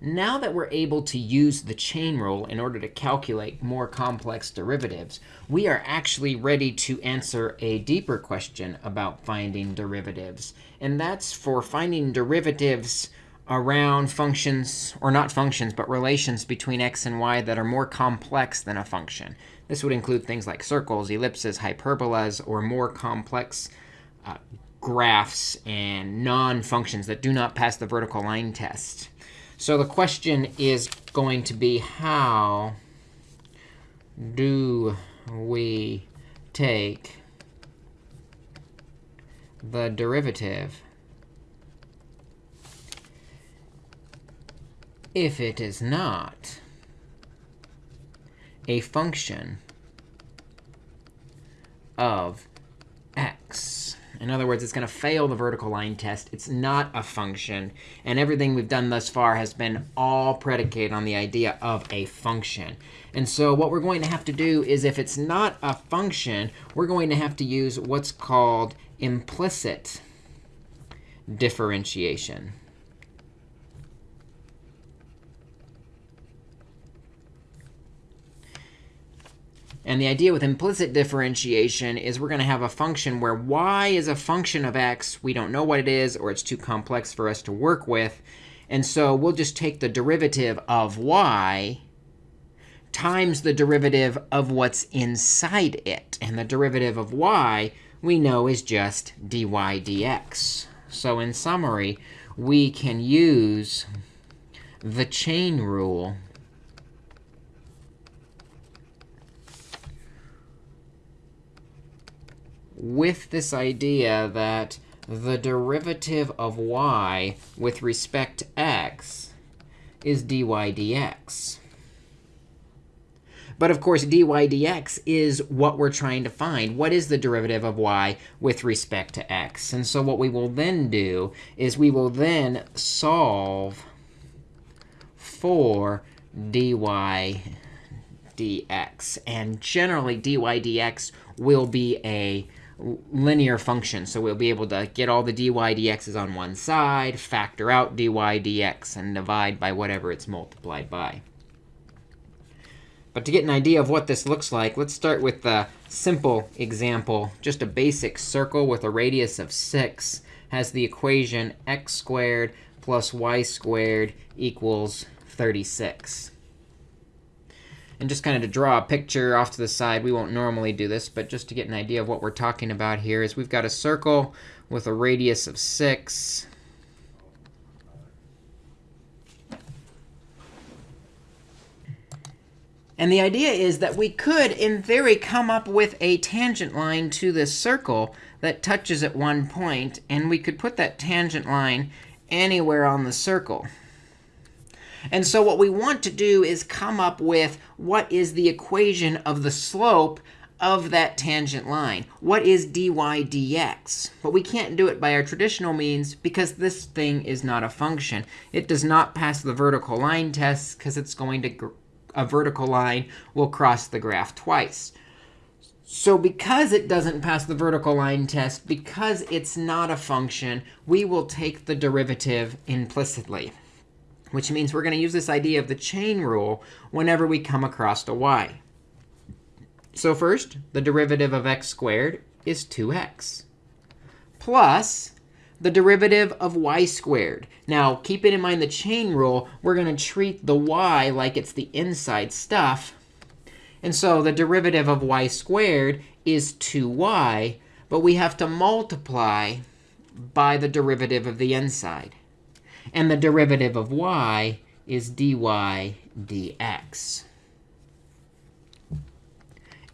now that we're able to use the chain rule in order to calculate more complex derivatives, we are actually ready to answer a deeper question about finding derivatives. And that's for finding derivatives around functions, or not functions, but relations between x and y that are more complex than a function. This would include things like circles, ellipses, hyperbolas, or more complex uh, graphs and non-functions that do not pass the vertical line test. So the question is going to be how do we take the derivative if it is not a function of. In other words, it's going to fail the vertical line test. It's not a function. And everything we've done thus far has been all predicated on the idea of a function. And so what we're going to have to do is if it's not a function, we're going to have to use what's called implicit differentiation. And the idea with implicit differentiation is we're going to have a function where y is a function of x. We don't know what it is, or it's too complex for us to work with. And so we'll just take the derivative of y times the derivative of what's inside it. And the derivative of y we know is just dy dx. So in summary, we can use the chain rule with this idea that the derivative of y with respect to x is dy dx. But of course, dy dx is what we're trying to find. What is the derivative of y with respect to x? And so what we will then do is we will then solve for dy dx. And generally, dy dx will be a linear function. So we'll be able to get all the dy dx's on one side, factor out dy dx, and divide by whatever it's multiplied by. But to get an idea of what this looks like, let's start with the simple example. Just a basic circle with a radius of 6 has the equation x squared plus y squared equals 36. And just kind of to draw a picture off to the side, we won't normally do this, but just to get an idea of what we're talking about here is we've got a circle with a radius of 6. And the idea is that we could, in theory, come up with a tangent line to this circle that touches at one. And we could put that tangent line anywhere on the circle. And so what we want to do is come up with what is the equation of the slope of that tangent line. What is dy dx? But we can't do it by our traditional means because this thing is not a function. It does not pass the vertical line test because it's going to a vertical line will cross the graph twice. So because it doesn't pass the vertical line test, because it's not a function, we will take the derivative implicitly which means we're going to use this idea of the chain rule whenever we come across a y. So first, the derivative of x squared is 2x plus the derivative of y squared. Now, keeping in mind the chain rule, we're going to treat the y like it's the inside stuff. And so the derivative of y squared is 2y, but we have to multiply by the derivative of the inside. And the derivative of y is dy dx.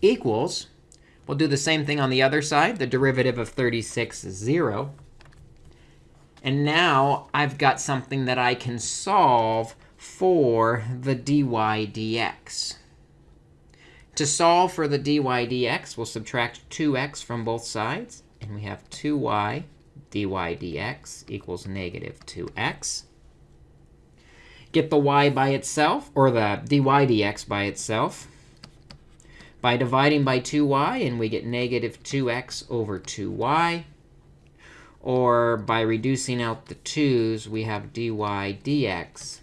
Equals, we'll do the same thing on the other side. The derivative of 36 is 0. And now I've got something that I can solve for the dy dx. To solve for the dy dx, we'll subtract 2x from both sides. And we have 2y dy dx equals negative 2x. Get the y by itself, or the dy dx by itself, by dividing by 2y, and we get negative 2x over 2y. Or by reducing out the 2's, we have dy dx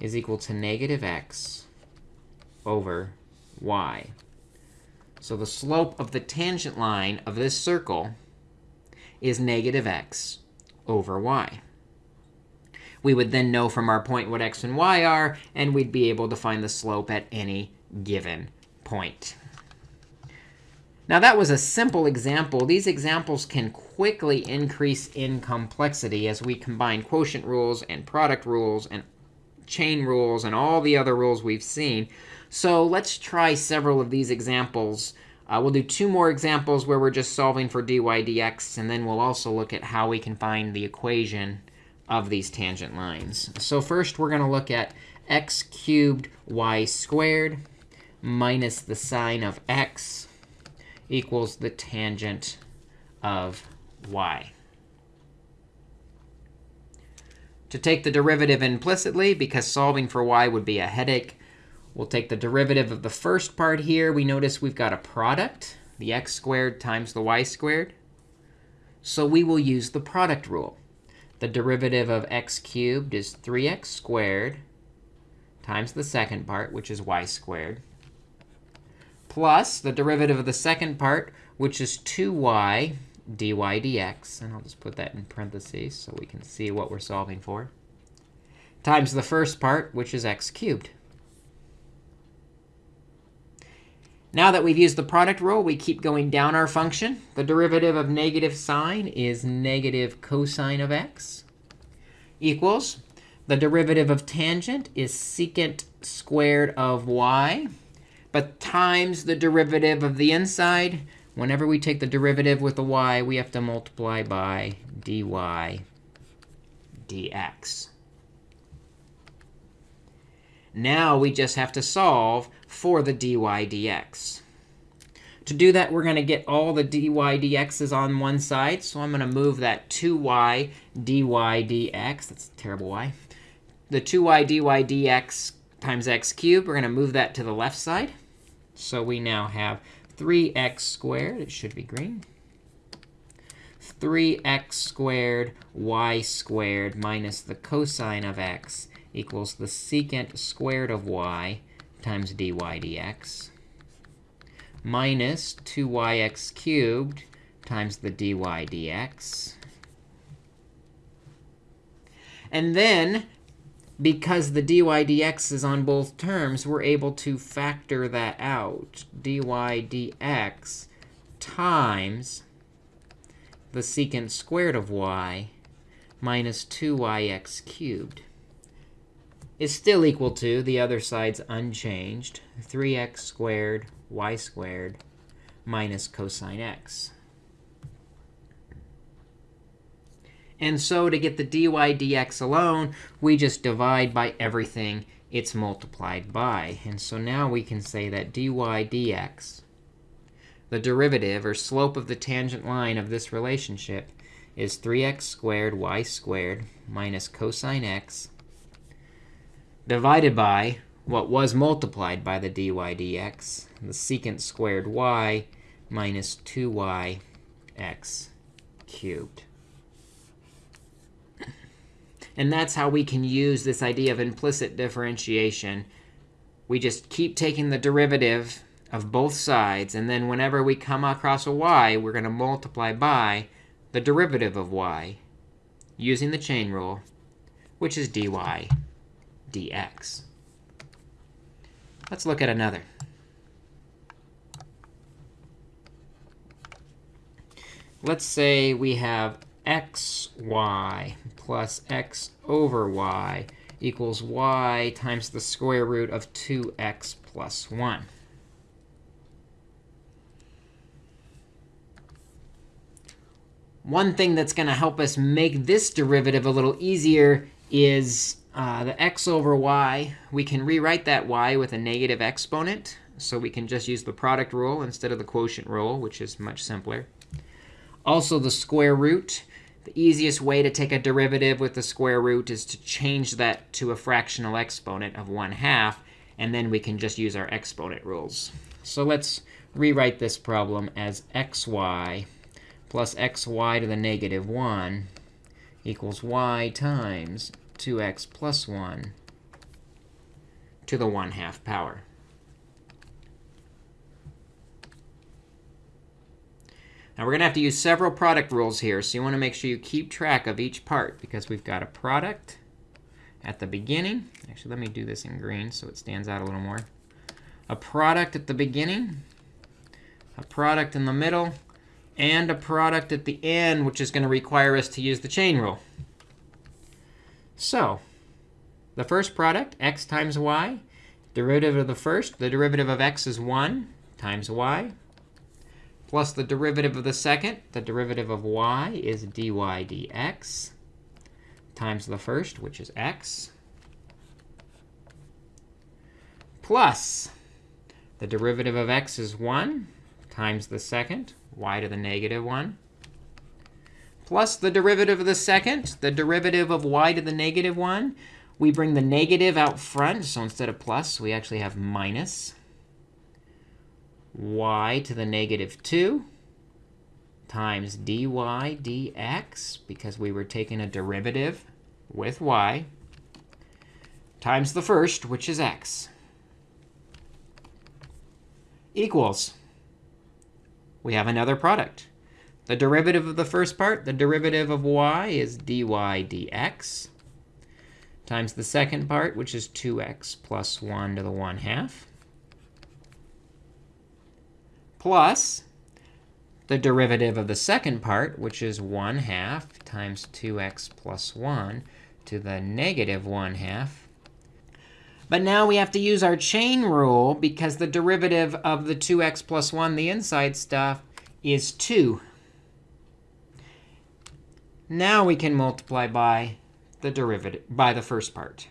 is equal to negative x over y. So the slope of the tangent line of this circle is negative x over y. We would then know from our point what x and y are, and we'd be able to find the slope at any given point. Now, that was a simple example. These examples can quickly increase in complexity as we combine quotient rules and product rules and chain rules and all the other rules we've seen. So let's try several of these examples. Uh, we'll do two more examples where we're just solving for dy dx, and then we'll also look at how we can find the equation of these tangent lines. So first, we're going to look at x cubed y squared minus the sine of x equals the tangent of y. To take the derivative implicitly, because solving for y would be a headache, we'll take the derivative of the first part here. We notice we've got a product, the x squared times the y squared. So we will use the product rule. The derivative of x cubed is 3x squared times the second part, which is y squared, plus the derivative of the second part, which is 2y dy dx. And I'll just put that in parentheses so we can see what we're solving for, times the first part, which is x cubed. Now that we've used the product rule, we keep going down our function. The derivative of negative sine is negative cosine of x equals the derivative of tangent is secant squared of y but times the derivative of the inside. Whenever we take the derivative with the y, we have to multiply by dy dx. Now we just have to solve for the dy dx. To do that, we're going to get all the dy dx's on one side. So I'm going to move that 2y dy dx. That's a terrible y. The 2y dy dx times x cubed, we're going to move that to the left side. So we now have 3x squared. It should be green. 3x squared y squared minus the cosine of x equals the secant squared of y times dy dx minus 2yx cubed times the dy dx. And then because the dy dx is on both terms, we're able to factor that out. dy dx times the secant squared of y minus 2yx cubed is still equal to, the other side's unchanged, 3x squared y squared minus cosine x. And so to get the dy dx alone, we just divide by everything it's multiplied by. And so now we can say that dy dx, the derivative or slope of the tangent line of this relationship, is 3x squared y squared minus cosine x divided by what was multiplied by the dy dx, the secant squared y minus 2y x cubed. And that's how we can use this idea of implicit differentiation. We just keep taking the derivative of both sides. And then whenever we come across a y, we're going to multiply by the derivative of y using the chain rule, which is dy dx. Let's look at another. Let's say we have xy plus x over y equals y times the square root of 2x plus 1. One thing that's going to help us make this derivative a little easier is uh, the x over y. We can rewrite that y with a negative exponent. So we can just use the product rule instead of the quotient rule, which is much simpler. Also, the square root. The easiest way to take a derivative with the square root is to change that to a fractional exponent of 1 half. And then we can just use our exponent rules. So let's rewrite this problem as xy plus xy to the negative 1 equals y times 2x plus 1 to the 1 half power. Now we're going to have to use several product rules here, so you want to make sure you keep track of each part, because we've got a product at the beginning. Actually, let me do this in green so it stands out a little more. A product at the beginning, a product in the middle, and a product at the end, which is going to require us to use the chain rule. So the first product, x times y, derivative of the first, the derivative of x is 1 times y plus the derivative of the second. The derivative of y is dy dx times the first, which is x, plus the derivative of x is 1 times the second, y to the negative 1, plus the derivative of the second, the derivative of y to the negative 1. We bring the negative out front. So instead of plus, we actually have minus y to the negative 2 times dy dx, because we were taking a derivative with y, times the first, which is x, equals, we have another product. The derivative of the first part, the derivative of y is dy dx, times the second part, which is 2x plus 1 to the 1 half, plus the derivative of the second part, which is 1 half times 2x plus 1 to the negative 1 half. But now we have to use our chain rule, because the derivative of the 2x plus 1, the inside stuff, is 2. Now we can multiply by the derivative by the first part.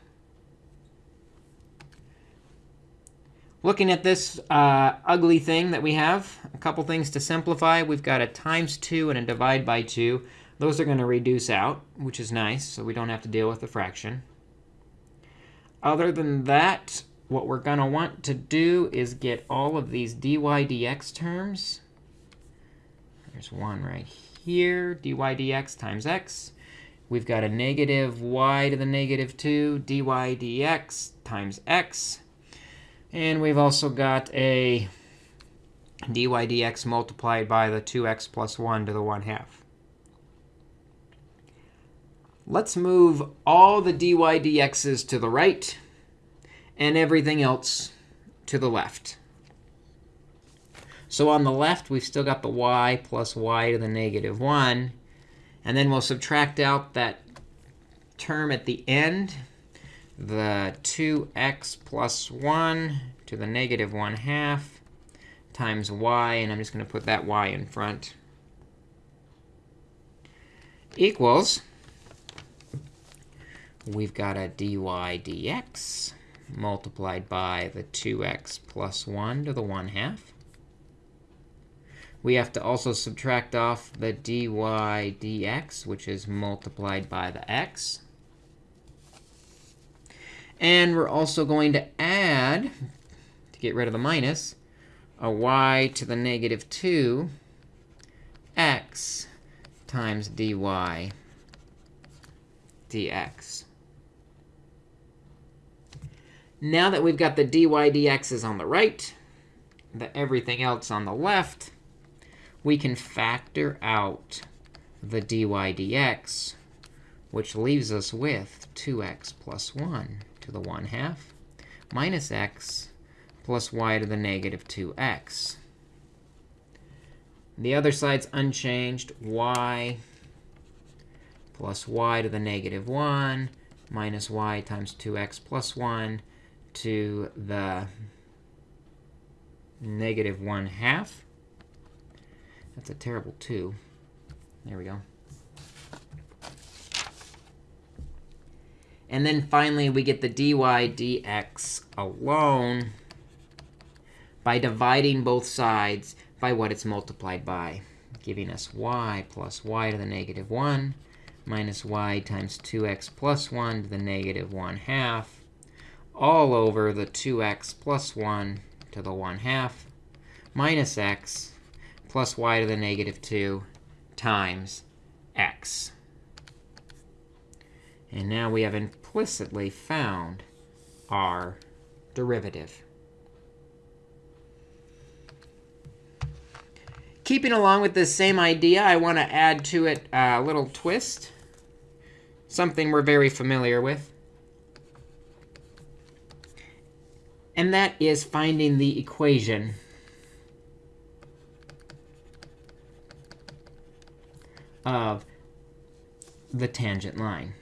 Looking at this uh, ugly thing that we have, a couple things to simplify. We've got a times 2 and a divide by 2. Those are going to reduce out, which is nice, so we don't have to deal with the fraction. Other than that, what we're going to want to do is get all of these dy dx terms. There's one right here, dy dx times x. We've got a negative y to the negative 2 dy dx times x and we've also got a dy dx multiplied by the 2x plus 1 to the 1 half. Let's move all the dy dx's to the right and everything else to the left. So on the left, we've still got the y plus y to the negative 1. And then we'll subtract out that term at the end the 2x plus 1 to the negative 1 half times y. And I'm just going to put that y in front. Equals, we've got a dy dx multiplied by the 2x plus 1 to the 1 half. We have to also subtract off the dy dx, which is multiplied by the x. And we're also going to add, to get rid of the minus, a y to the negative 2 x times dy dx. Now that we've got the dy dx's on the right, the everything else on the left, we can factor out the dy dx, which leaves us with 2x plus 1 to the 1 half minus x plus y to the negative 2x. The other side's unchanged. y plus y to the negative 1 minus y times 2x plus 1 to the negative 1 half. That's a terrible 2. There we go. And then finally, we get the dy dx alone by dividing both sides by what it's multiplied by, giving us y plus y to the negative 1 minus y times 2x plus 1 to the negative 1 half, all over the 2x plus 1 to the 1 half minus x plus y to the negative 2 times x. And now we have implicitly found our derivative. Keeping along with this same idea, I want to add to it a little twist, something we're very familiar with. And that is finding the equation of the tangent line.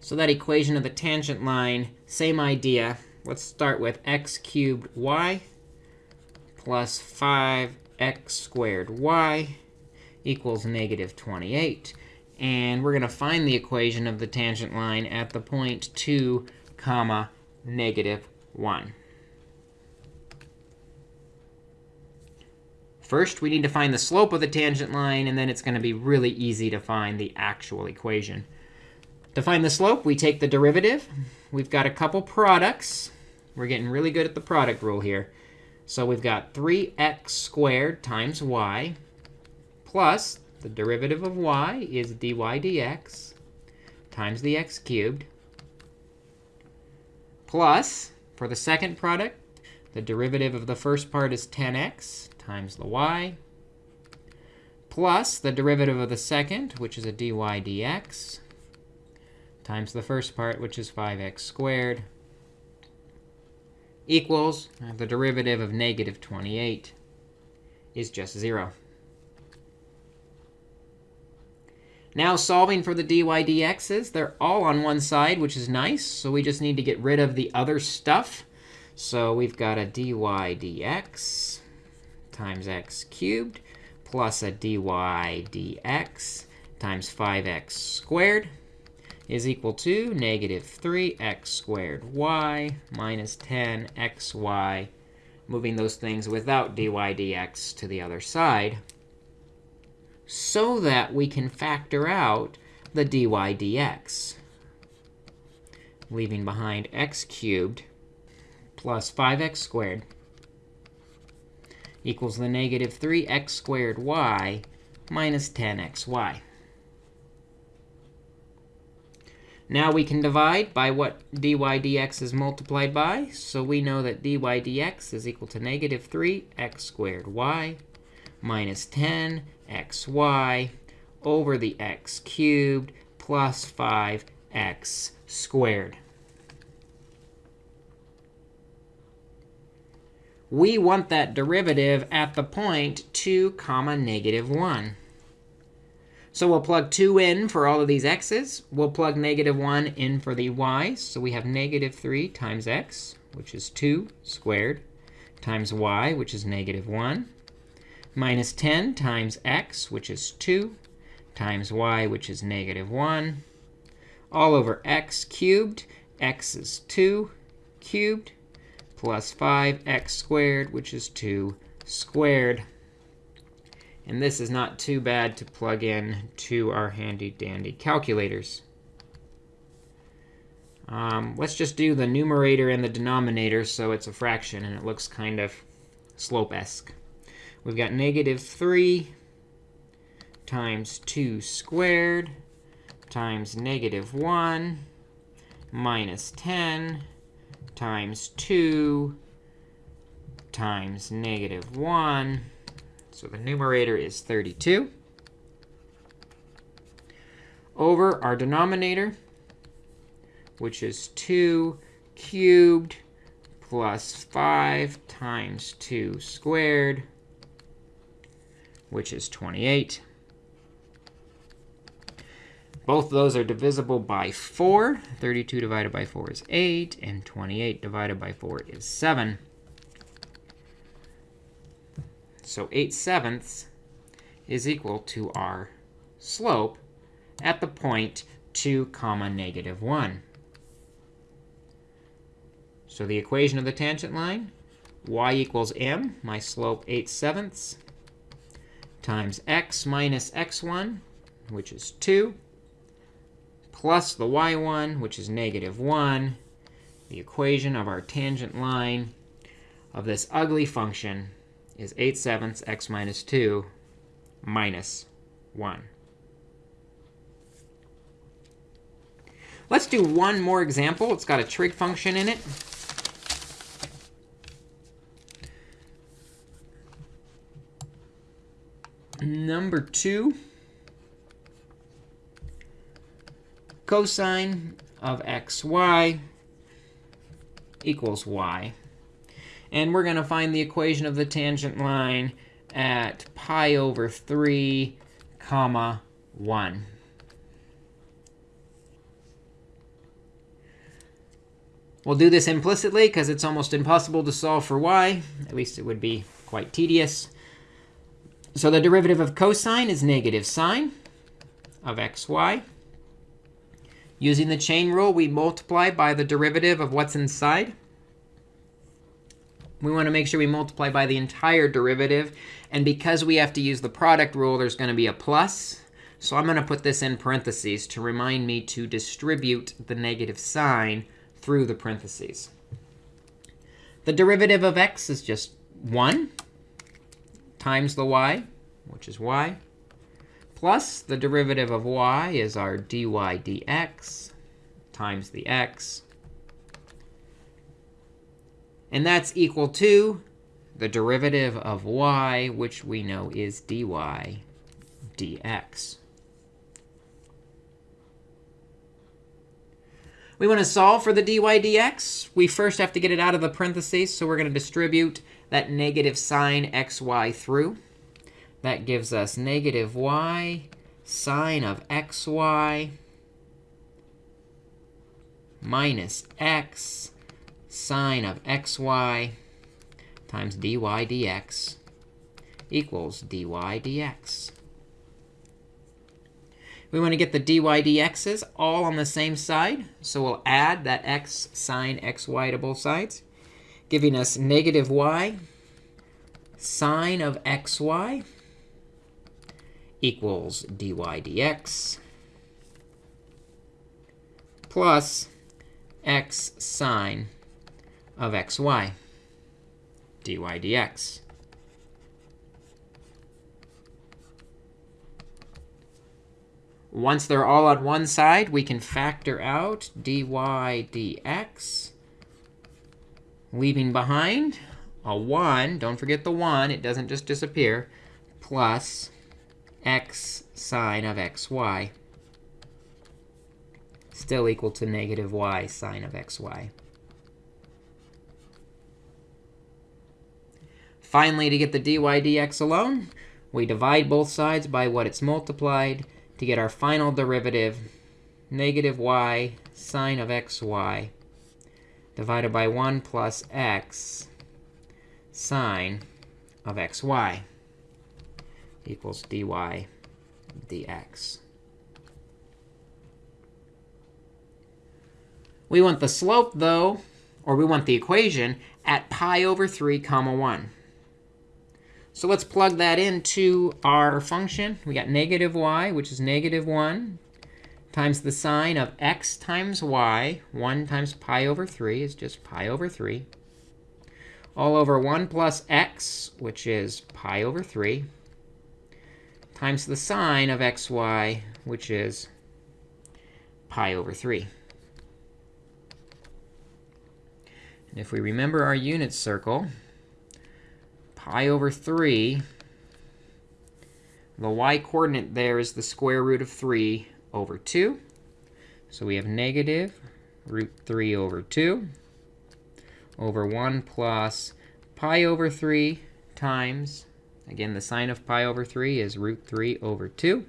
So that equation of the tangent line, same idea. Let's start with x cubed y plus 5x squared y equals negative 28. And we're going to find the equation of the tangent line at the point 2 comma negative 1. First, we need to find the slope of the tangent line, and then it's going to be really easy to find the actual equation. To find the slope, we take the derivative. We've got a couple products. We're getting really good at the product rule here. So we've got 3x squared times y plus the derivative of y is dy dx times the x cubed plus, for the second product, the derivative of the first part is 10x times the y plus the derivative of the second, which is a dy dx times the first part, which is 5x squared, equals the derivative of negative 28 is just 0. Now solving for the dy dx's, they're all on one side, which is nice. So we just need to get rid of the other stuff. So we've got a dy dx times x cubed plus a dy dx times 5x squared is equal to negative 3x squared y minus 10xy, moving those things without dy dx to the other side, so that we can factor out the dy dx, leaving behind x cubed plus 5x squared equals the negative 3x squared y minus 10xy. Now we can divide by what dy dx is multiplied by. So we know that dy dx is equal to negative 3x squared y minus 10xy over the x cubed plus 5x squared. We want that derivative at the point 2 comma negative 1. So we'll plug 2 in for all of these x's. We'll plug negative 1 in for the y's. So we have negative 3 times x, which is 2 squared, times y, which is negative 1, minus 10 times x, which is 2, times y, which is negative 1, all over x cubed. x is 2 cubed plus 5x squared, which is 2 squared. And this is not too bad to plug in to our handy dandy calculators. Um, let's just do the numerator and the denominator so it's a fraction and it looks kind of slope-esque. We've got negative 3 times 2 squared times negative 1 minus 10 times 2 times negative 1 so the numerator is 32 over our denominator, which is 2 cubed plus 5 times 2 squared, which is 28. Both of those are divisible by 4. 32 divided by 4 is 8, and 28 divided by 4 is 7. So 8 sevenths is equal to our slope at the point 2 comma negative 1. So the equation of the tangent line, y equals m, my slope 8 sevenths, times x minus x1, which is 2, plus the y1, which is negative 1, the equation of our tangent line of this ugly function is 8 sevenths x minus 2 minus 1. Let's do one more example. It's got a trig function in it. Number two, cosine of xy equals y. And we're going to find the equation of the tangent line at pi over 3 comma 1. We'll do this implicitly because it's almost impossible to solve for y. At least it would be quite tedious. So the derivative of cosine is negative sine of xy. Using the chain rule, we multiply by the derivative of what's inside. We want to make sure we multiply by the entire derivative. And because we have to use the product rule, there's going to be a plus. So I'm going to put this in parentheses to remind me to distribute the negative sign through the parentheses. The derivative of x is just 1 times the y, which is y, plus the derivative of y is our dy dx times the x. And that's equal to the derivative of y, which we know is dy dx. We want to solve for the dy dx. We first have to get it out of the parentheses, so we're going to distribute that negative sign xy through. That gives us negative y sine of xy minus x sine of xy times dy dx equals dy dx. We want to get the dy dx's all on the same side. So we'll add that x sine xy to both sides giving us negative y sine of xy equals dy dx plus x sine of xy dy dx. Once they're all on one side, we can factor out dy dx leaving behind a 1. Don't forget the 1. It doesn't just disappear. Plus x sine of xy. Still equal to negative y sine of xy. Finally, to get the dy dx alone, we divide both sides by what it's multiplied to get our final derivative, negative y sine of xy divided by 1 plus x sine of xy equals dy dx. We want the slope, though, or we want the equation, at pi over 3 comma 1. So let's plug that into our function. We got negative y, which is negative 1, times the sine of x times y. 1 times pi over 3 is just pi over 3. All over 1 plus x, which is pi over 3, times the sine of xy, which is pi over 3. And if we remember our unit circle, pi over 3, the y coordinate there is the square root of 3 over 2. So we have negative root 3 over 2 over 1 plus pi over 3 times, again, the sine of pi over 3 is root 3 over 2.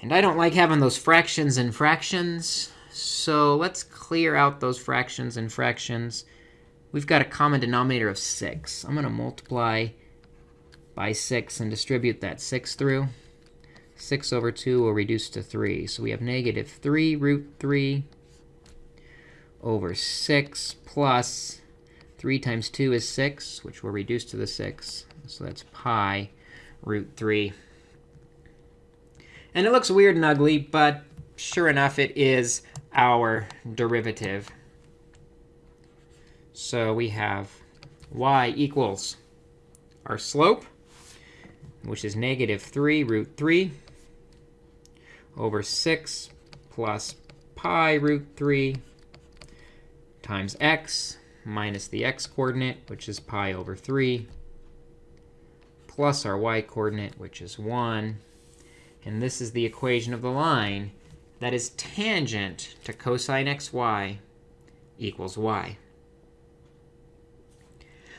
And I don't like having those fractions and fractions. So let's clear out those fractions and fractions. We've got a common denominator of 6. I'm going to multiply by 6 and distribute that 6 through. 6 over 2 will reduce to 3. So we have negative 3 root 3 over 6 plus 3 times 2 is 6, which will reduce to the 6. So that's pi root 3. And it looks weird and ugly, but sure enough, it is our derivative. So we have y equals our slope, which is negative 3 root 3 over 6 plus pi root 3 times x minus the x coordinate, which is pi over 3, plus our y coordinate, which is 1. And this is the equation of the line that is tangent to cosine xy equals y.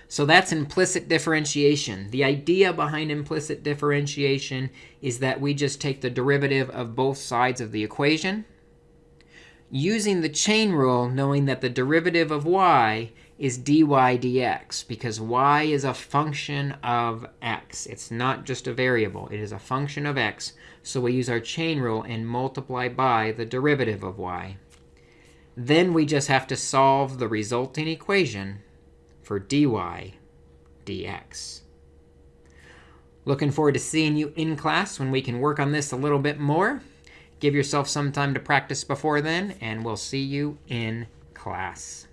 So that's implicit differentiation. The idea behind implicit differentiation is that we just take the derivative of both sides of the equation, using the chain rule, knowing that the derivative of y is dy dx, because y is a function of x. It's not just a variable. It is a function of x. So we use our chain rule and multiply by the derivative of y. Then we just have to solve the resulting equation for dy dx. Looking forward to seeing you in class when we can work on this a little bit more. Give yourself some time to practice before then, and we'll see you in class.